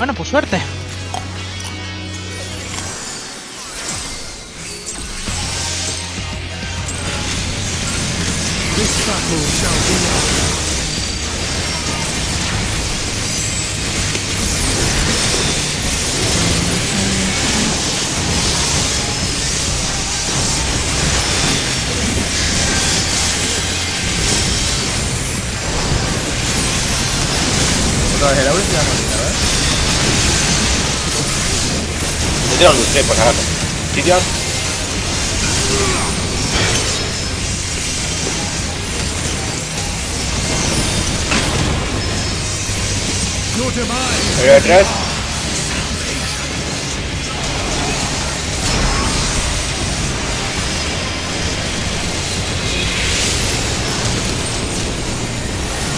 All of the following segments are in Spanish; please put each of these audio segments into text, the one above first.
Bueno, pues suerte. Tiro un lustre, por acaso. Sitios. Pero de tres.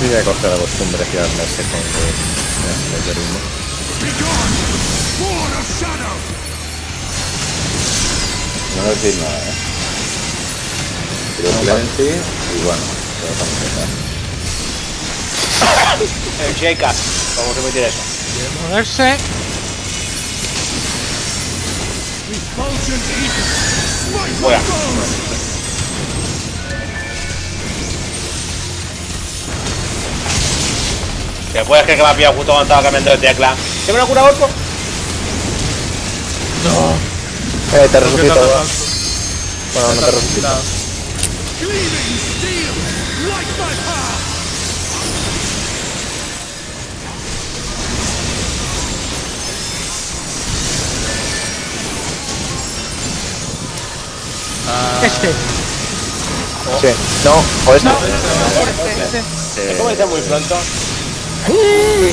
Sí, ya he cogido la costumbre de girarme ese con el meteorismo. be gone! Sword of Shadow! No decir nada, ¿eh? Tiro Clemency y bueno, lo vamos a dejar. El. Vamos a repetir eso. Moverse. Fuera. Te puedes creer que me ha pillado justo cuando estaba cambiando de tecla. ¿Tengo una cura orco? Eh, te resucito. Bueno, no te resucito. Ah, Este. Sí, no, o este. Es como dice muy pronto. Soul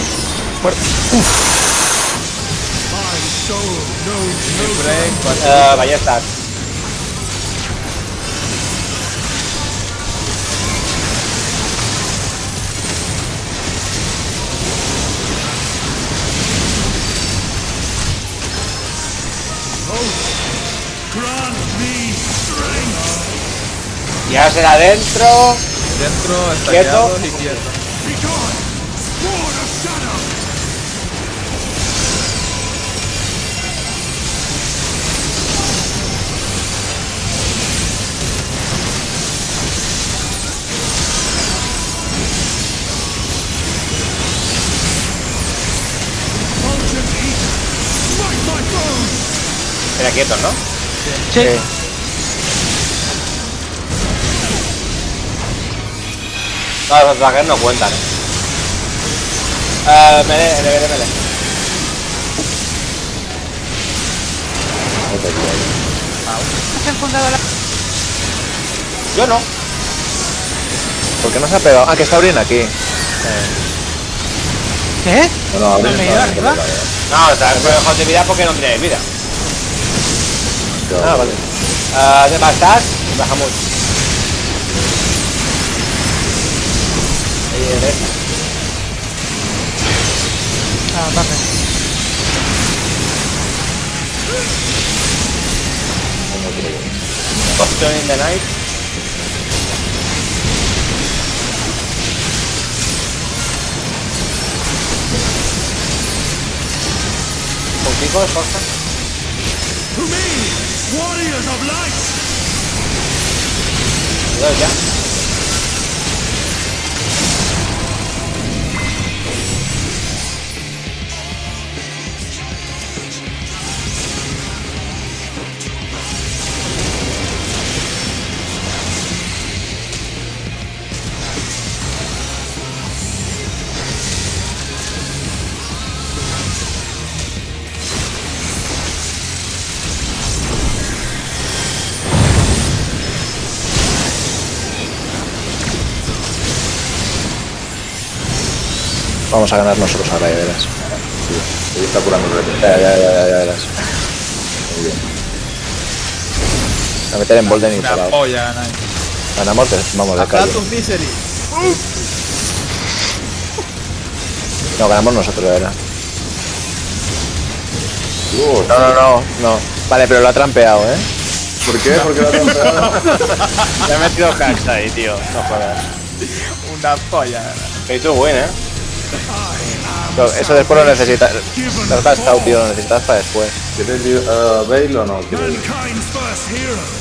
knows no break, cuatro. Eh, ballestas. Grant me strength! Y ahora será. Dentro, está Quieto. y quieto. Espera quietos, ¿no? Sí. Sí. No, los ataques no cuentan. Eh, mele, mele, mele. ¿Has enfundado la... Yo no. ¿Por qué no se ha pegado? Ah, que está abriendo aquí. ¿Qué? No, no, No me he ido arriba. No, está mejor de vida porque no tienes vida. Ah, vale. Eh, ¿Dónde estás? Bajamos. Ahí derecha. Ah, vale. Caution in the night. Contigo, Forza. To me, warriors of light! Cuidado ya. Vamos a ganar nosotros ahora, ya verás. Sí, está curando el Ya, ya, ya, ya, ya verás. Muy bien. A meter en Bolden y Una parado. polla. Ganamos, de- vamos de calle. No, ganamos nosotros, de verdad. No, no, no, no. Vale, pero lo ha trampeado, ¿eh? ¿Por qué? Porque lo ha trampeado. Le he metido hacks ahí, tío. No jodas. Una polla. Pero tú, bueno, ¿eh? Pero eso después lo necesitas. Lo has gastado, tío, lo necesitas para después. ¿Quieres uh, Bale o no? ¿Quieres?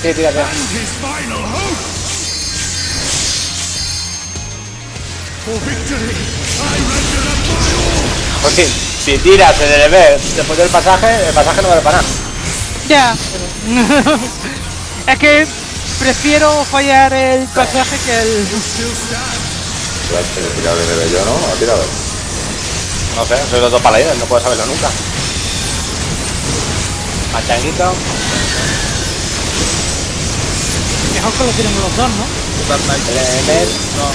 Sí, tírate. and his final hope. For victory, I render up my all. Pues sí, si tiras en el EV después del pasaje, el pasaje no vale para nada. Ya. es que prefiero fallar el pasaje que el. Claro, que he tirado de ¿no? Ha tirado. No sé, soy los dos paladines, no puedo saberlo nunca. Machanguito. Mejor que lo tenemos los dos, ¿no? No.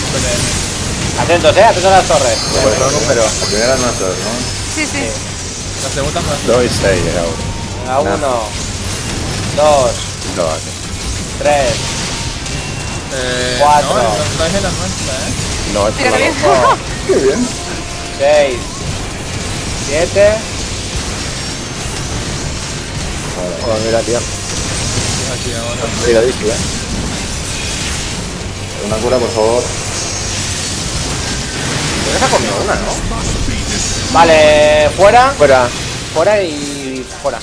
Atentos, eh, atentos a las torres. Pues no, número. La primera es nuestra, ¿no? Sí, sí. La segunda no es. 2 y 6 ahora. Venga, uno, dos, No, aquí. tres, Eh, Cuatro. No, la nuestra, eh. No, es por Tira la bien. cinco, Qué bien. seis, siete. Oh, mira, tío. Aquí ahora. Cuidadísimo, eh. Una cura, por favor. Pues esa comido una, ¿no? Vale, fuera, Fuera. fuera y fuera.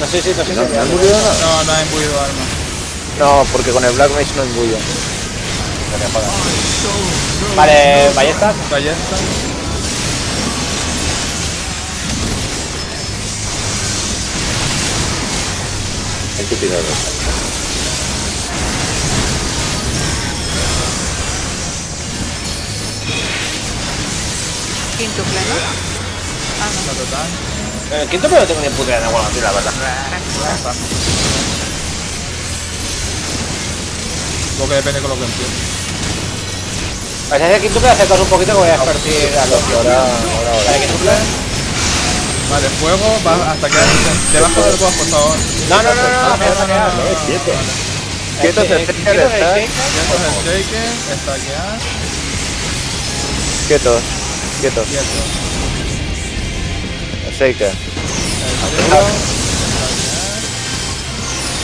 No sé si, no sé si. ¿No, ¿no? No, no ha imbuido arma. No, porque con el Black Mage no Vale, ballestas. Ballesta. Hay que tirar. Quinto pleno. Ah, La total. En el quinto pero no tengo ni puta idea de cuál la verdad. Supongo que depende con lo que empiece. Pues ese quinto pero acercaos un poquito que voy a expertir a los Ahora, ahora, ahora. Vale, quintuple. Vale, fuego, va hasta que debajo del boss, por favor. No, no, no, no, no, a quedar. Quieto. El- Quieto, el- shaker, stackear, Quietos. Quietos. quieto. El Shaker. Shaker,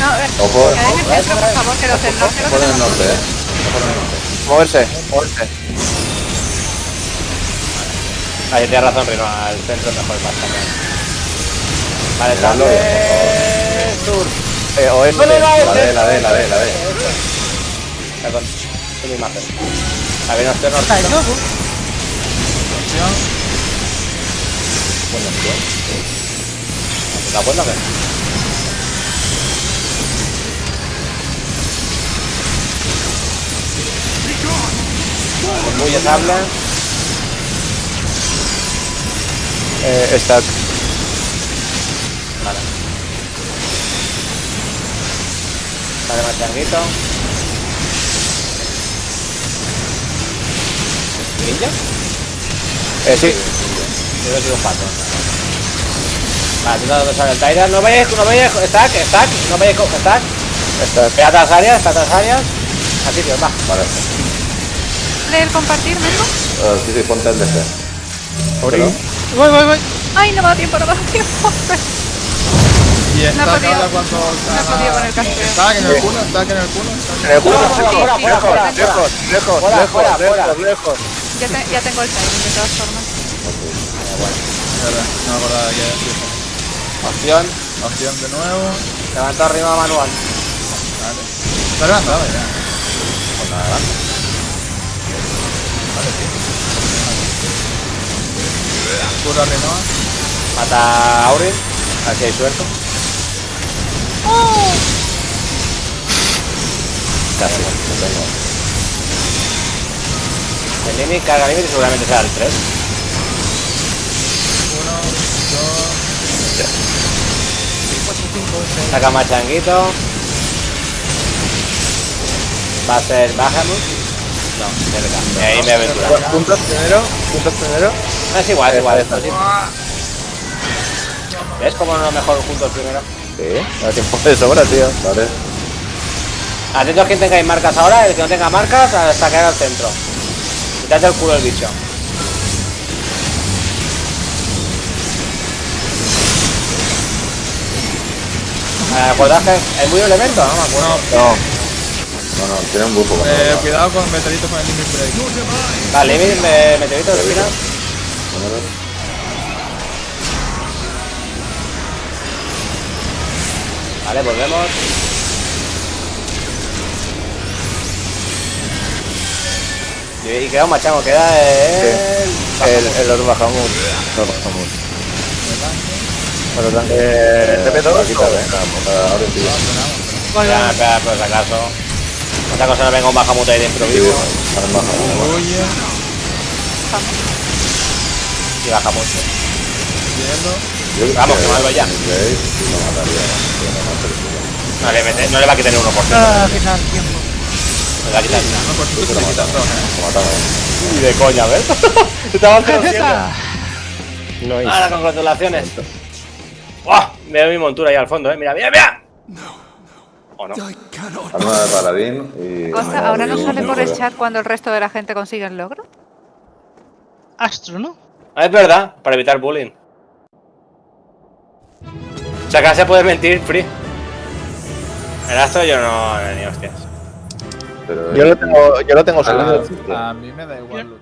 No, eh, Ojo, que den el centro, por favor, que los del norte lo por el norte, ¿eh? Por el norte. Moverse. Moverse. Ahí tienes razón, Rino, al centro es mejor más también. Vale, Miradlo. sale sur. Eh, oeste. No, La D, la D, la D, la D. Perdón, es mi imagen. A ver, no estoy norte. No, acción. ¿La cuenta qué? Muy estable. Eh, stack. Vale. Vale, más changuito. ¿Ninja? Eh, sí. Yo he sido un pato. Vale, tú no sabes el Tyra. No vayas, no vayas, stack, stack, no vayas con stack. Stack. Ve a otras áreas, ve a otras áreas. Así, tío, va. Vale. Leer compartir, Mengo. Uh, sí, sí, ponte el DC. Ori. Voy, voy, voy. Ay, no me da tiempo, no me da tiempo. Y está No ahora cuando No podido con el casteo. Está en el culo, está en el culo. En el culo. Fuera, fuera, fuera, Lejos, lejos, lejos, Fuera, lejos. Ya, te- ya tengo el timing de todas formas. Es verdad, no me acordaba que era Opción. Opción de nuevo. Levanta arriba manual. Vale. Está levantado ya. Pues nada, Cura Renoa. Mata a Aurin. Aquí hay suerte. Lo tengo. El límite, carga límite seguramente será el 3. Uno, dos. Saca más changuito. Va a ser Bahamut. No, cerca. Y ahí me aventura. Puntos primero. Puntos primero. No, es igual, es igual. Esto sí. ¿Ves cómo no mejor juntos primero? Sí. Da tiempo de sobra, tío. Vale. Atentos a quien tengáis marcas ahora, el que no tenga marcas hasta caer al centro. Quitad el culo el bicho. ¿Recuerdas que es muy elemento? No me acuerdo. No. No, no, tiene un bufo. Eh, lo- cuidado con meteoritos con el limit break. Vale, me, me, meteorito de. Número. Vale, volvemos. Y, queda un machango, queda el... El, el los bajamos. Los bajamos. Bueno, tanque. TP2 Aquí está, ¿eh? Ahora sí. Por si acaso. Otra cosa no venga un bajamut ahí baja. Huye, Y baja mucho. Vamos, que malo ya. no, no. No le, mete- no le va a quitar el 1%. Ah, final, tiempo. No le va a quitar. No, por eh. Ni de coña, ¿ves? Estaba. No. Ahora, congratulaciones. ¡Buah! Veo mi montura ahí al fondo, eh. Mira, mira, mira. ¿O no? Arma de paladín y. Cosa, ¿ahora no sale por el chat cuando el resto de la gente consigue el logro? Astro, ¿no? Ah, es verdad, para evitar bullying. O sea, ahora se puede mentir, free. El astro yo no, ni hostias. Pero Yo lo tengo, yo lo tengo Ah. A mí me da igual.